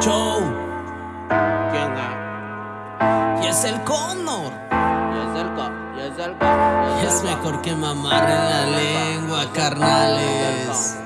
Show. ¿Quién es? Y es el Connor. Y es el co, y es el co. y Es mejor que mamar en la lengua, carnales.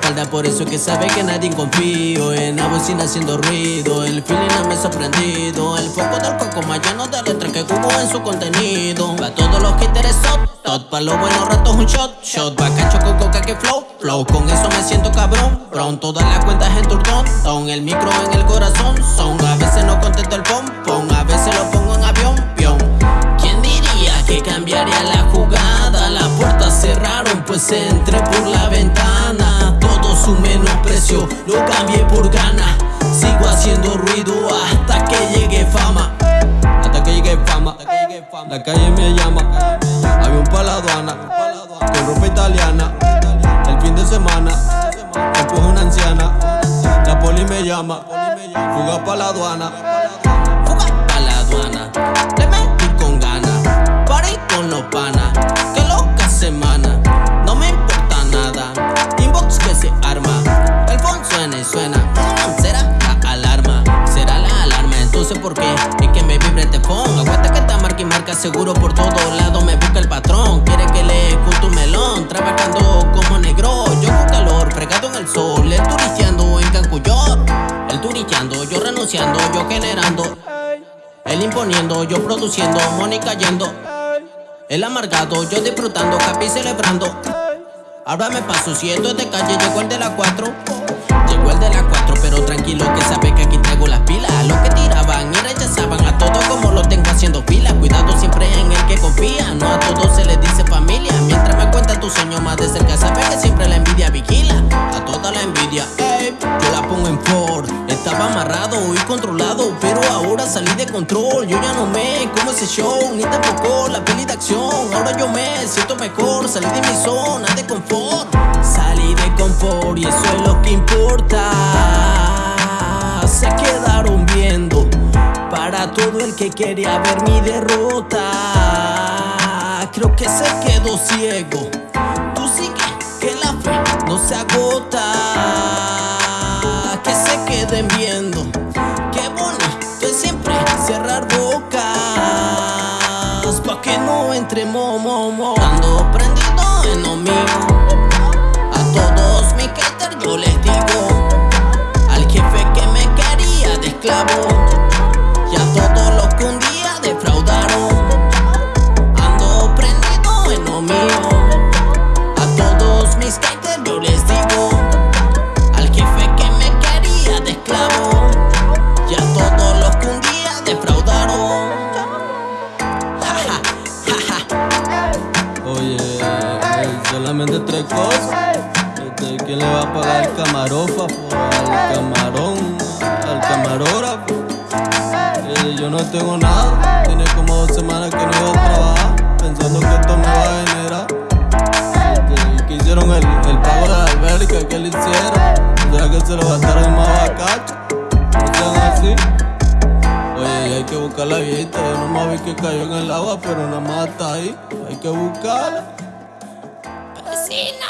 Espalda, por eso que sabe que nadie confío. En la bocina haciendo ruido, el feeling no me ha sorprendido. El foco del coco más lleno de letras que jugó en su contenido. Pa' todos los que interesó, tot pa' los buenos ratos un shot. Shot, bacacho con coca que flow. Flow, con eso me siento cabrón. Brown, todas las cuentas en turdón. Ton el micro en el corazón. Son, a veces no contesto el pom pom, a veces lo pongo en avión. Pion. ¿Quién diría que cambiaría la jugada? Las puertas cerraron, pues entré por la ventana. Su menosprecio lo cambié por gana. Sigo haciendo ruido hasta que llegue fama. Hasta que llegue fama. La calle me llama. Avión pa' la aduana. Con ropa italiana. El fin de semana. Después una anciana. La poli me llama. Fuga pa' la aduana. Fuga pa' la aduana. Suena Será la alarma. Será la alarma. Entonces, ¿por qué? Es que me vibre este phone. Aguanta que está marca y marca seguro por todos lados. Me busca el patrón. Quiere que le escuche un melón. Trabajando como negro. Yo con calor, fregado en el sol. El turisteando en Cancuyón. El turisteando, yo renunciando, yo generando. Él imponiendo, yo produciendo, money cayendo. El amargado, yo disfrutando, happy celebrando. Ahora me paso, si esto es de calle, llegó el de la 4. El de la 4, pero tranquilo que sabe que aquí traigo las pilas. A los que tiraban y rechazaban a todos como lo tengo haciendo fila. Cuidado siempre en el que confía, no a todos se les dice familia. Mientras me cuentan tus sueños más de cerca, sabe que siempre la envidia vigila. A toda la envidia, ey, yo la pongo en Ford. Estaba amarrado y controlado, pero ahora salí de control. Yo ya no me como ese show, ni tampoco la peli de acción. Ahora yo me siento mejor, salí de mi zona de confort. Salí de confort y eso es lo que que quería ver mi derrota. Creo que se quedó ciego. Tú sigue, que la fe no se agota. Que se queden viendo. Qué bonito es siempre cerrar bocas. Pa' que no entre mo, mo, prendido en lo mío. A todos mis haters yo les digo. Al jefe que me quería de esclavo. Yo les digo. Al jefe que me quería de esclavo. Y a todos los que un día defraudaron. Oye, eh, solamente tres cosas. Este, ¿Quién le va a pagar al camarógrafo, al camarón, al camarógrafo? Eh, yo no tengo nada. Tiene como dos semanas que no a trabajar, alberca, que le hicieron. Sea que se lo gastaron más bacacho. No sean así. Oye, hay que buscar la viejita. Yo nomás vi que cayó en el agua, pero nada más está ahí. Hay que buscarla. Vecina.